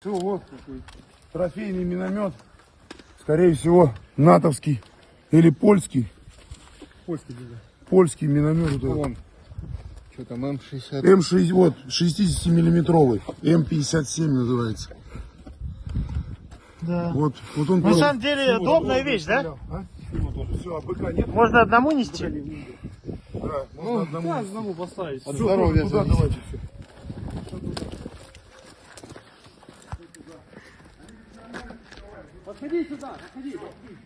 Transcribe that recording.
Все, вот такой трофейный миномет. Скорее всего, натовский или польский. Польский где Польский миномет. вот этот. Вон. Что там, М60? М6, вот, 60-миллиметровый. М57 называется. Да. Вот, вот он На самом деле удобная вещь, да? Все, а быка нет? Можно одному нести? Да, можно одному. одному поставить. От Всё, здоровья зависит. давайте все. 我肯定知道他肯定有